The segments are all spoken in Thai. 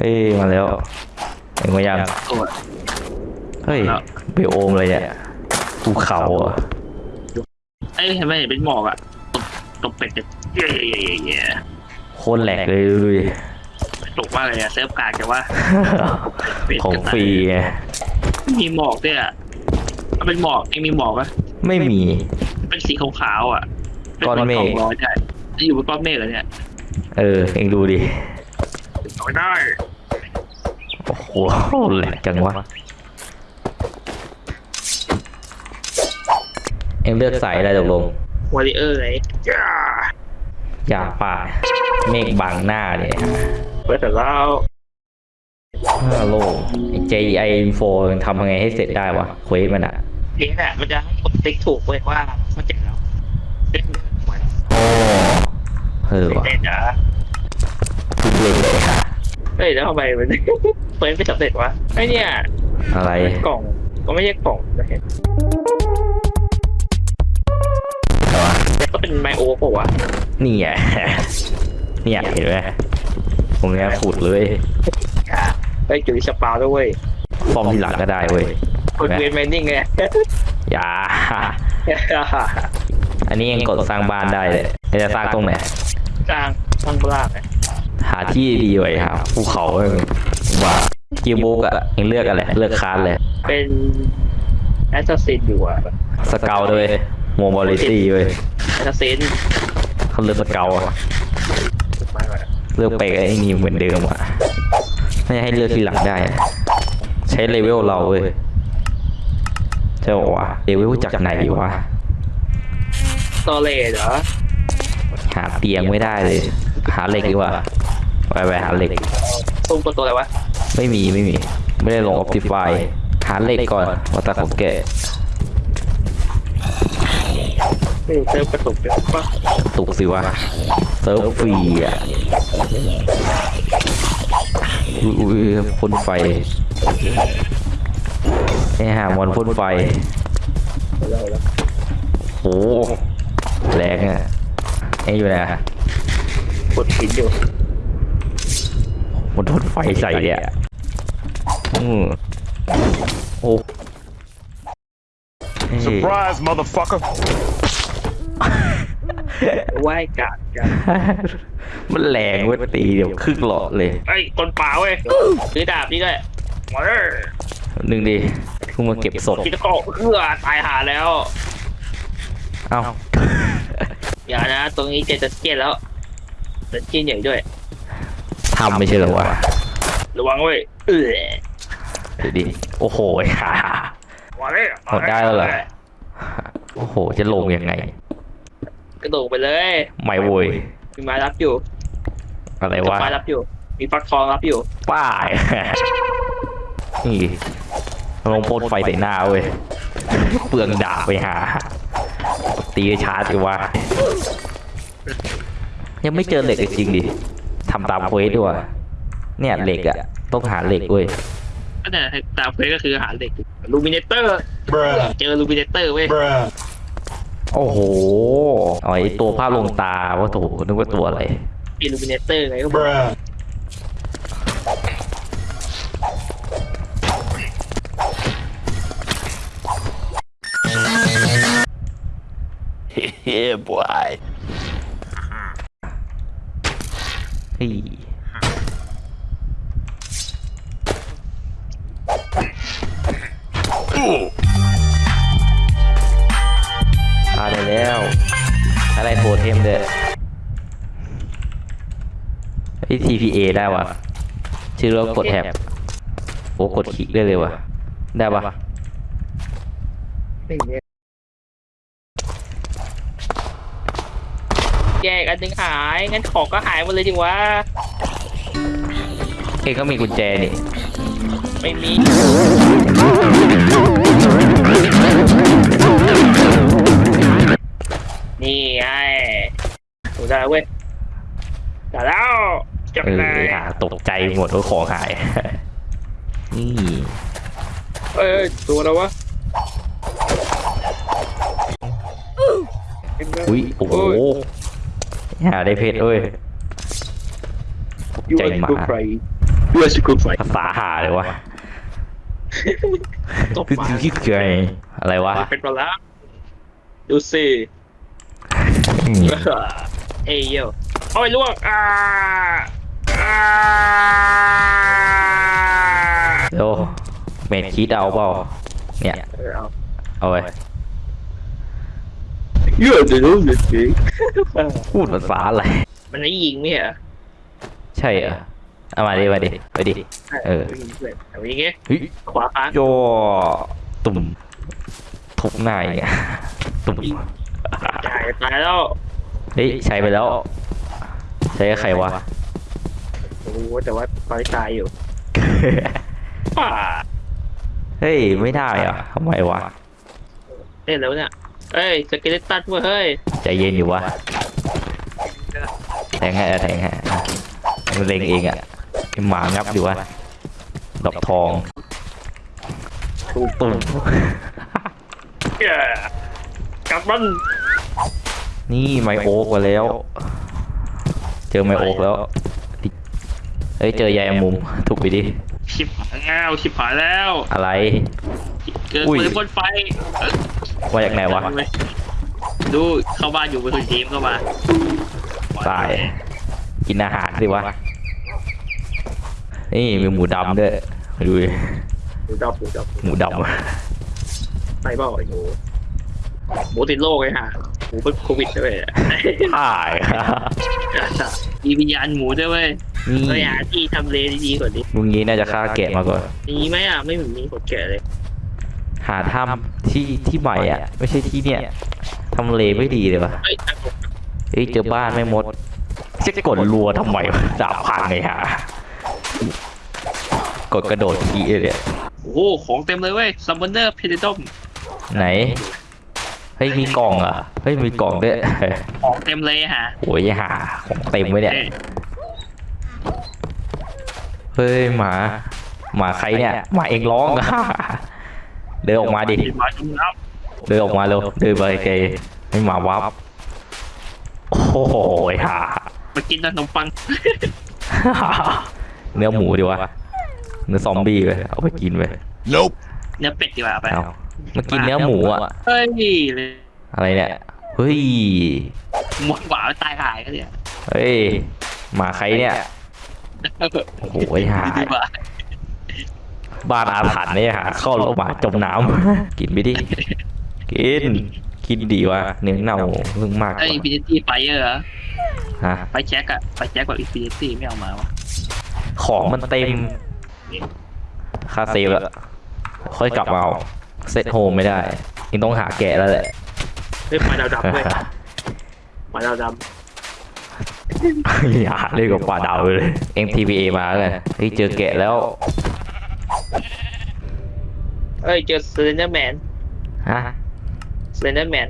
ฮ้ยมาแล้วเห็นมายังตัวเฮ้ยแล้วไบโอมอะไรเนี่ยภูเขาเหรอะเอ้ยเห็นไหมเห็นเป็นหมอกอะตบตบเป็ดเย่เย่เย่เย่โคตรแหลกเลยดูดิ ตกมากเลยอะเซิร์ฟกากแต่ว่าเป็ดของฟรีไงมีหมอกด้วยอะมันเป็นหมอกเองมีหมอกอะไม่มี เป็นสีขาวๆอะป็ก้อนเมฆหของร้อนใช่อยู่บนก้อนเมฆเหรอเนี่ย เออ เองดูดิ เอาไม่ได้โอ้โหแหลกจังวะ เอ็งเลือกสายอะไรตกลงวอริเออร์ไงจ้าอยากป่า เมฆบังหน้าเนี่ยเปิดแต่แล้วฮัลโหลเจไอโฟทำยังไงให้เสร็จได้วะเควสมันอะเลี้ยงอะมันจะให้กดติ๊กถูกเว้ยว่ามันเจ็บแล้วเล่นเหมือนโอ้เออวะเล่นอะทุกเลยค่ะ เฮ้ยแล้วทำไมมัน เฟิร์นไม่สำเร็จวะไอเนี่ยอะไรกล่องก็ไม่ใช่กล่องนะเห็นก็เป็นไมโอเปล่าวะนี่ไงเนี่ยเห็นไหมตรงเนี้ยขุดเลยไปจุดสปาด้วยเว้ยฟอร์มทีหลังก็ได้เว้ยคนเวียนแมนนิ่งไงอย่าอันนี้ยังกดสร้างบ้านได้เลยจะสร้างตรงไหนสร้างสร้างบ้านไง หาที่ดีไว้ครับภูเขาเองว่ากิวบุ๊กอะยังเลือกอะไรเลือกคาร์ดเลยเป็นแอสซัสซินอยู่อะสเกลด้วยโมบอลิตี้เว้ยแอสซัสซินเขาเลือกสเกลอะมาแบบเลือกไปไอ้นี่เหมือนเดิมอะไม่ให้เลือกทีหลังได้นะใช้เลเวลเราเว้ยเจ้าบอกว่าเลเวลจากไหนวะสตอเรจเหรอหาเตียงไม่ได้เลย หาเหล็กดีกว่า ไปไปหาเหล็กตุ้มกับตัวอะไรวะไม่มีไม่มี ไม่ได้ลงออ t ติฟายหาเหล็กก่อนว่าแต่ของแกไม่รู้เติมกระตุกเดี๋ยวปะตุกสิวะเซิร์ฟฟรีอะอุ้ยอุ้ยพ่นไฟไอ้ห่ามวันพ่นไฟเราแล้วโหแรงอะไอ้อยู่ไหนอะกดหินอยู่ มันพ่นไฟใส่เนี่ยอืมโอ้เฮ้ย Surprise, motherfucker. ไหว้กาดกันมันแรงเว้ยตีเดี๋ยวครึ่งหลอดเลยไอ้ยคนป่าเว้ยซื้อดาบนี่ด้วยมาเลยหนึ่งดิเพิ่งมาเก็บศพคิดก็เอื้อตายหาแล้ว เอ้าอย่านะ ตรงนี้เจจะเจียนแล้วเจเจียนใหญ่ด้วย ทำไม่ใช่เหรอวะระวังเว้ยเออเดี๋ยวดิโอ้โหฮ่ามาเลยหมดได้แล้วเหรอโอ้โห จะลงยังไง กระโดดไปเลยไม่โวยมีไม้รับอยู่ อะไรมีวะไม้รับอยู่ มีฟักทองรับอยู่ ป้ายนี่ลงพ่นไฟใส่หน้าเว้ยเปลืองดาบไปหา ตีชาร์จดีว่า ยังไม่เจอเหล็กจริงๆดิ ทำตามเควสด้วยเนี่ยเหล็กอะต้องหาเหล็กเว้ยก็เนี่ยตามเฟซก็คือหาเหล็กลูมิเนเตอร์ Bruh. เจอลูมิเนเตอร์เว้ย Bruh. โอ้โหอ๋อไอตัวภาพลงตาว่าโถนึกว่าตัวอะไรมีลูมิเนเตอร์ไงก็บอก Bruh. yeah, boy. เฮ้ย พาได้แล้ว อะไรโทเทมเด้อไอ้ TPA ได้วะชื่อเรากดแท็บโอ้กดคลิกได้เลยวะได้ปะ แยกอันหนึงหาย งั้นของก็หายหมดเลยดิวะ เองก็มีกุญแจนี่ไม่มี นี่ไงถูกได้แล้วเว้ยได้แล้วจับเออเลยหาตกใจหมดว่าของหาย นี่เอ้ยตัวแล้ววะอุ้ยโอ้โห หาได้เพชรเว้ยตกยูใจไอ้หมาตัวใครเพื่อชิคุไฟภาษาหาเลยวะตบคือปาคือเกยอะไรวะเป็นปลาดูสิอืมเอ้ยโยโอ้ยล่วงอ่าอ่าเดี๋ยวเมดคิดเอาเปล่าเนี่ย เออเอาเอาไว้ เยอะจะรู้สึกจริงพูดภาษาอะไร มันไม่ยิงไม่เหรอใช่เหรอเอามาดิมาดิไปดิ เออ ยิงเลยเอาอย่างเงี้ยเฮ้ยขวาค้างโยตุ่มทุบหน้าอย่างเงี้ยตุ่มตายตายแล้วเฮ้ยใช้ไปแล้ว ใช้กับใครวะรู้แต่ว่าตอนนี้ตายอยู่ป่าเฮ้ย ไม่ได้เหรอะทำไมวะเล่นแล้วเนี่ย เอ้ยสเกเลตันเว้ยเฮ้ยใจเย็นอยู่วะแทงให้อะแทงให้อะมันเล็งเองอะไอ้หมางับอยู่วะดอกทองตุ่มตุ่มเย้กลับมันนี่ไมโอ๊กมาแล้ว เจอไมโอ๊กแล้วเฮ้ยเจอยายมุมถูกไปดิชิบหายแล้วชิบหายแล้ว อะไร เกิดอุ้ยปืนบนไฟเอ้ยมาจากไหนวะ ดูเข้าบ้านอยู่บนทีมเข้ามาตาย กินอาหารสิวะ นี่มีหมูดำด้วยมาดูดิดูดอบดูดอบหมูดไปเปล่าไอ้หนูหมูติดโรคไอ้ห่าหมูเป็นโควิดด้วยำถ่ายมีวิญญาณหมูด้วยเว้ยนี่ไปหาที่ทำเลดีๆก่อนดิลุงนี้น่าจะฆ่าแกะมาก่อนมีไหมอะ ไม่เหมือนมีคนแก่เลย หาถ้ำที่ที่ใหม่อะ ไม่ใช่ที่เนี่ยทำเลไม่ดีเลยวะเฮ้ยตั้งผมเฮ้ยเจอบ้านไม่หมดจะกดรัวทำไมวะดาบพังไงฮะกดกระโดดทีเลยโอ้โหของเต็มเลยเว้ยซัมเบอร์เนอร์เพเดดอมไหนเฮ้ยมีกล่องเหรอะเฮ้ยมีกล่องด้วยของเต็มเลยฮะโอ้ยหาของเต็มไว้เนี่ยเฮ้ยหมาหมาใครเนี่ยหมาเองร้องอะ เดินออกมาดิหมาจุ่มน้เดินออกมาเร็ว เดินไปไกลให้หมาวับ โอ้โหหาำมากินขนมปังเนื้อหมูดีวะ เนื้อซอมบี้ไปเอาไปกินไป Nope. เนื้อเป็ดดีกว่าไปเอามากินเนื้อหมูอะเฮ้ยเลยอะไรเนี่ย เฮ้ย หมดหวานตายหายกันเนี่ยเฮ้ย หมาใครเนี่ย โอ้โหหาดีกว่า บ้านอาถรรพ์เนี่ยหาเข้าแล้วหมาจมน้ำ กินไปดิ กิน กินดีวะเนื้อเน่าเพิ่งมากกไอ้ว่าอินฟินิตี้ไฟเออร์ฮะไฟแจ็คอะไฟแจ็คกับอินฟินิตี้ไม่เอามาวะของมันเต็มค่าเซฟแล้วค่อยกลับมาเอาเซตโฮมไม่ได้ยังต้องหาแกะแล้วแหละเฮ้ยปลาดาวดำเว้ยปลาดาวดอย่าเล่นกับปลาดาวเลย MTVA มาเลยเฮ้ยเจอแกะแล้วำ เอ้ยเจอสเลนเดอร์แมนฮะสเลนเดอร์แมน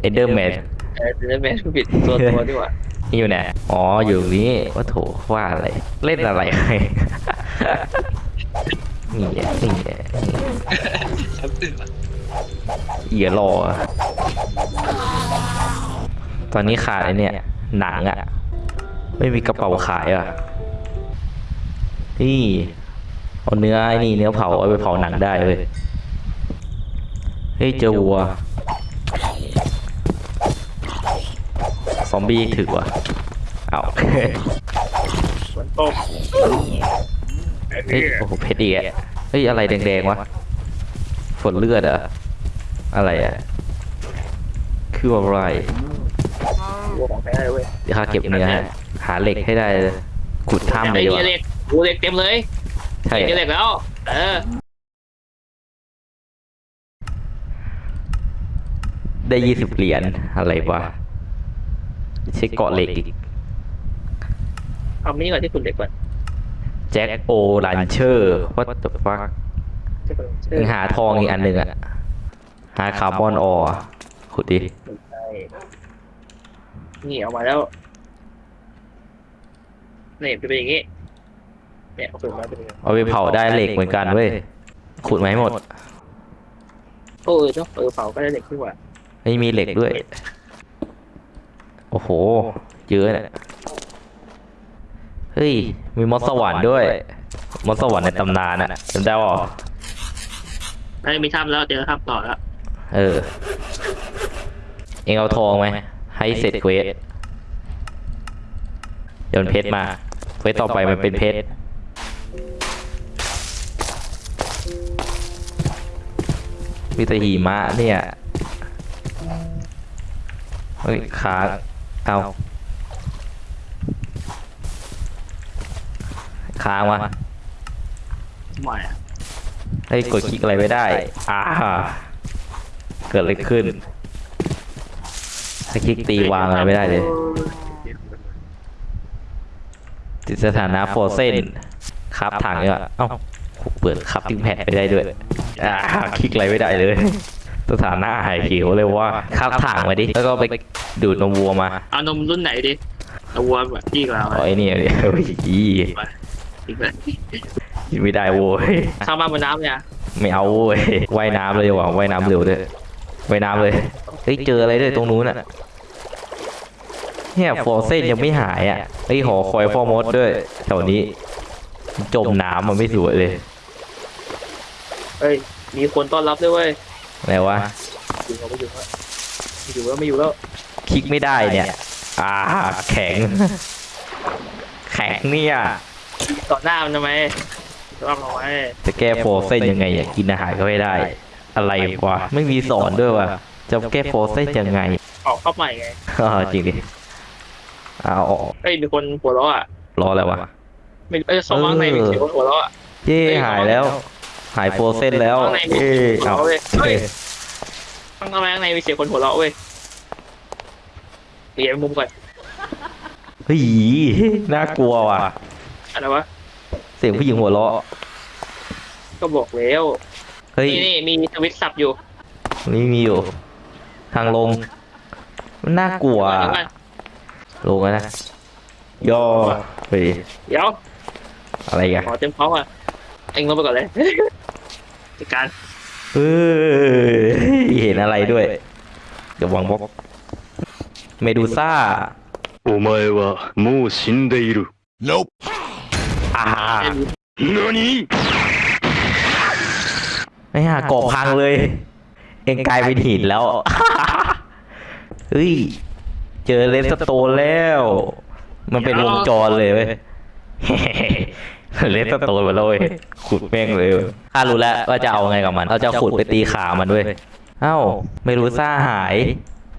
เอเดอร์แมนเออสเลนเดอร์แมนผิดตัวตัวดีกว่านี่อยู่ไหนอ๋ออยู่นี่ว่าโถว่าอะไร เล่นอะไรนี่แหละนี่แหละเอียรอ ตอนนี้ขาดไอเนี่ย หนังอะไม่มีกระเป๋าขายอะนี่ เอาเนื้อไอ้นี่เนื้อเผาเอาไปเผาหนังได้เลยเฮ้ยเจอวัว ซอมบี้ถือวะเอาฝนตกเฮ้ยโอ้โหเพชรอีกอะเฮ้ยอะไรแดงๆวะฝนเลือดอะอะไรอะคืออะไรวัวของแท้เลยเว้ยเดี๋ยวข้าเก็บเนื้อให้หาเหล็กให้ได้เลยขุดถ้ำเลยดีกว่าเล็กวัวเล็กเต็มเลย ใช่เล็กเล็กแล้ว เออ ได้ยี่สิบเหรียญอะไรวะใช้เกาะเหล็กอีกเอามินี่ก่อนที่คุณเล็กก่อนแจ็คโอลันเชอร์วัตถุฟักยังหาทองอีกอันหนึ่งอะหาคาร์บอนออร์ขุดดิใช่นี่เอามาแล้วนี่จะเป็นอย่างงี้ เนี่ยเอาขึ้นมาเป็นอย่างงี้เอาไปเผาได้เหล็กเหมือนกันเว้ยขุดมาให้หมดโอ้เออเนาะเออเผาก็ได้เล็กขึ้นกว่าไม่มีเหล็กด้วย โอ้โห เยอะเนี่ยเฮ้ยเฮ้ย มีมอสสวรรค์ด้วย มอสสวรรค์ในตำนานอะจำได้ป่ะไอ้ยมีถ้ำแล้วเจอถ้ำต่อแล้ว เออ เองเอาทองไหม ให้เสร็จเควสโยนเพชรมา เควสต่อไปมันเป็นเพชร มีแต่หิมะเนี่ย เฮ้ยค้างเอาค้างวะทำไมอะเฮ้ยกดคลิกอะไรไม่ได้ อ่า เกิดอะไรขึ้นถ้าคลิกตีวางอะไรไม่ได้เลยติดสถานะโฟเซน ครับถังเนี่ยเอ้าเปิดครับทิ้งแผ่นไปได้ด้วยอ่าคลิกอะไรไม่ได้เลยสถานะหายเขียวเลยว่าครับถังมาดิ แล้วก็ไปดูดนมวัวมา เอานมรุ่นไหนดิเอาวัวแบบที่เราเอาไอ้นี่เดี๋ยวอีอีกแล้วกินไม่ได้โว้ยสร้างบ้านบนน้ำเนี่ย ไม่เอาเว้ยว่ายน้ำเลยดีกว่าว่ายน้ำเร็วด้วยว่ายน้ำเลย เฮ้ยเจออะไรด้วยตรงนู้นอะ เนี่ยฟอร์เซนยังไม่หายอะเฮ้ยหอคอยฟอร์มดด้วยแถวนี้ จมน้ำมันไม่สวยเลย เอ้ย มีคนต้อนรับด้วยเว้ยอะไรวะอยู่แล้วไม่อยู่แล้วไม่อยู่แล้วไม่อยู่แล้วคลิกไม่ได้เนี่ย อ่า แข็ง แข็งเนี่ยต่อหน้ามันทำไมต้อนรับเราไว้จะแก้ฟอร์เซนยังไงอะกินอาหารก็ไม่ได้ อะไรวะไม่มีสอนด้วยวะจะแก้ฟอร์เซนยังไงออกเข้าใหม่ไงอ๋อจริงดิเอาออกเอ้ยมีคนหัวเราะอะรออะไรวะ ไม่เอ้ยเข้ามาข้างในมีเสียงคนหัวเราะอะเย้หายแล้ว หายโฟร์เซนแล้วข้างในมีเอ้ยเอาเอาเว้ยเฮ้ยเอ้ยข้างในข้างในมีเสียงคนหัวเราะเว้ยเปลี่ยนมุมก่อนเฮ้ยน่ากลัวว่ะ อะไรวะเสียงผู้หญิงหัวเราะก็บอกแล้วเฮ้ย นี่นี่มีสวิตช์สับอยู่นี่มีอยู่ ทางลง มันน่ากลัวเดี๋ยวก่อนลงแล้วนะย่อเฮ้ยเดี๋ยว อะไรกันขอเต็มพร้อมอะเอ็งลงไปก่อนเลยจัดการเออเห็นอะไรด้วย เดี๋ยววางบล็อกเมดูซ่าโอ้าเอวะมูชินเดอิร์ nope อ่านี่ไม่ฮะกอบพังเลย เอ็งกลายเป็นหินแล้วเฮ้ยเจอเลสโตแล้ว มันเป็นวงจรเลยเว้ย เลสโตนมาเลยขุดแม่งเลยข้ารู้แล้วว่าจะเอาไงกับมันเราจะขุดไปตีขามันด้วยเอ้าไม่รู้ซ่าหาย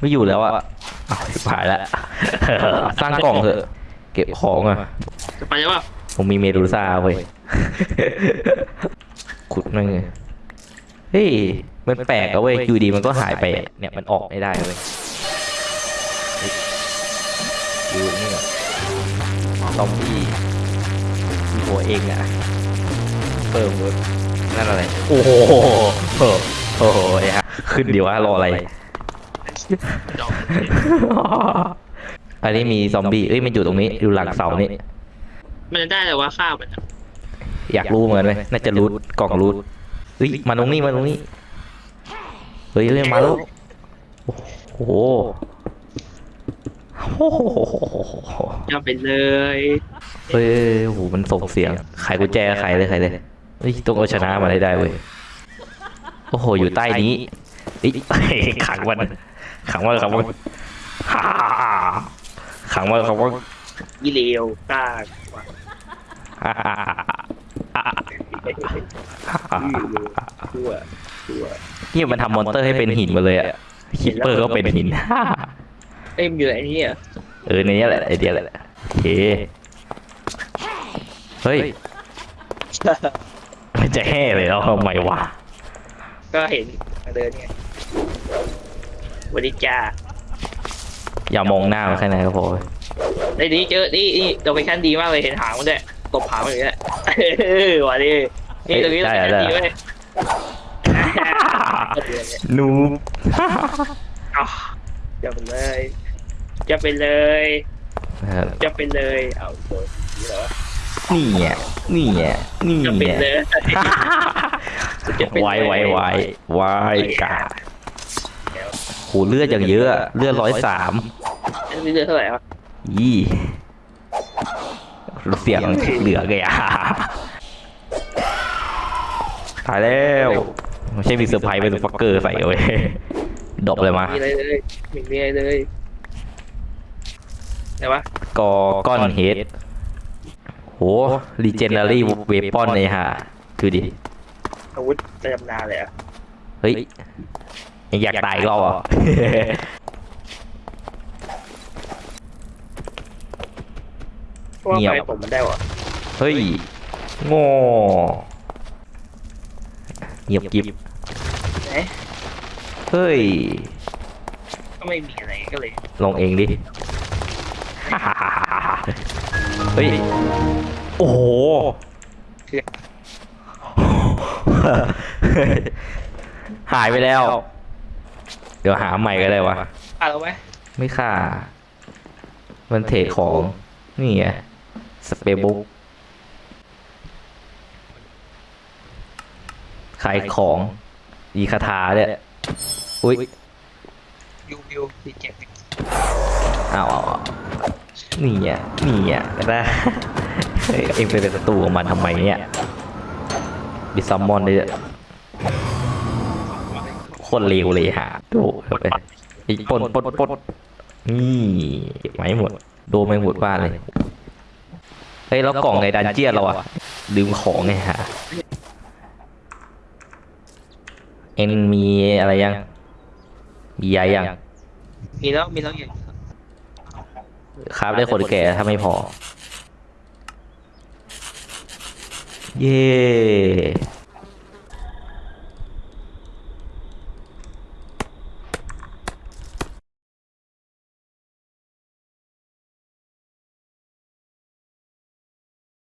ไม่อยู่แล้วอะอ้าวชิบหายแล้วสร้างกล่องเถอะ เก็บของอะจะไปยังวะผมมีเมดูซ่าเว้ยขุดนั่นไงเฮ้ยมันแปลกอะเว้ยอยู่ดีมันก็หายไป เนี่ยมันออกไม่ได้เว้ยเฮ้ยดูนี่ก่อนซอมบี้มี หัวเองอะเพิ่มเว้ยนั่นอะไร โอ้โหโอ้โหโอ้โหไอ้ฮะขึ้นดีวะรออะไร ดอกอันนี้มีซอมบี้เอ้ยมันอยู่ตรงนี้อยู่หลังเสานี่มันจะได้แต่ว่าข้าวมันอะอยากรู้เหมือนกันไหมน่าจะรูทกล่องรูทเฮ้ยมาตรงนี้มาตรงนี้เฮ้ยเฮ้ยมาแล้วโอ้โห โอ้โหจะไปเลยเฮ้ยโอ้โหมันส่งเสียงไขกุญแจไขเลยไขเลยเฮ้ยต้องเอาชนะมาได้ได้เว้ยโอ้โหอยู่ใต้นี้เฮ้ยขังมันขังมันขังมันฮ่าขังมันขังมันยี่เลวกล้าฮ่าฮ่าฮ่าชั่วชั่วเนี่ยมันทำ monster ให้เป็นหินมาเลยอะcreeper ก็เป็นหิน เอ้ยมันอยู่ไหนเนี่ยเออในนี้แหละไอเดียแหละโอเคเฮ้ยมันจะแห่เลยแล้วทำไมวะก็เห็นเดินไงสวัสดีจ้าอย่ามองหน้ามันแค่ไหนก็พอในนี้เจอนี่นี่ location ดีมากเลยเห็นหางมันด้วยตบหางมันอย่างเงี้ยเออวันนี้นี่ตรงนี้ location ดีเว้ยนูบอ้าวจะไปเลย จะไปเลยจะไปเลย เอาโดนนี่เหรอนี่อะนี่อะนี่จะไปอะเลยจะเป็นไวไวไวไวกาโหเลือดอย่างเยอะอะเลือดร้อยสามอันนี้เดือนเท่าไหร่วะยี่เสียงเหลือเลยอะตายแล้วไม่ใช่มีเซอร์ไพรส์เป็นฟักเกอร์ใส่เอาไว้ดบเลยมา มีอะไรเลยไม่มีอะไรเลย ไหนวะกอก้อนเฮดโหรีเจนเนอรี่เวปอนเลยฮะดูดิอาวุธประจำนาเลยอะเฮ้ยยังอยากตายอีกรอบอะเพราะว่าเงียบไฟผมมันได้วะเฮ้ยโง่เงียบกิบไหนเฮ้ย ก็ไม่มีอะไรก็เลย ลงเองดิ เฮ้ย โอ้โหหายไปแล้ว เดี๋ยวหาใหม่ก็ได้วะอะเราไหมไม่ค่า มันเทรดของ นี่ไงสเปรย์บุ๊กขายของมีคาถาเนี่ยอุ้ยยูวิวดีเจ็ดเอาเอาเอา นี่อะนี่อะนะเฮ้เอ็งไปเป็นศัตรูของมันทำไมเนี่ยบิซัมมอนเนี่ยโคตรเลวเลยฮะดูเข้าไปไอ้ปนปนปนนี่ไม้หมด โดนไม่หมดบ้านเลย เฮ้ย แล้วกล่องในดันเจียนเราอะลืมของไงฮะ เอ็งมีอะไรยัง มียายัง มีแล้ว มีแล้วอย่าง ครับได้คนแก่ถ้าไม่พอ เย่